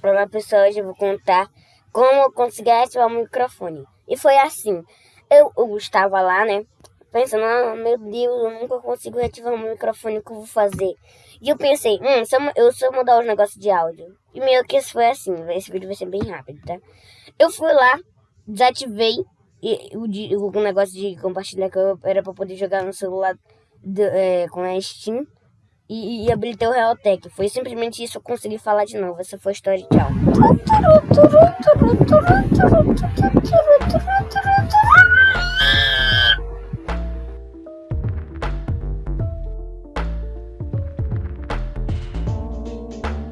para pessoa hoje eu vou contar como eu consegui ativar o microfone. E foi assim, eu, eu estava lá, né, pensando, ah, meu Deus, eu nunca consigo ativar o microfone, o que eu vou fazer? E eu pensei, hum, se eu, eu, eu mudar os negócios de áudio. E meio que isso foi assim, esse vídeo vai ser bem rápido, tá? Eu fui lá, desativei e, o, o negócio de compartilhar que eu era pra poder jogar no celular do, é, com a Steam e, e habilitei o Realtek. Foi simplesmente isso, eu consegui falar de novo. Essa foi a história, tchau.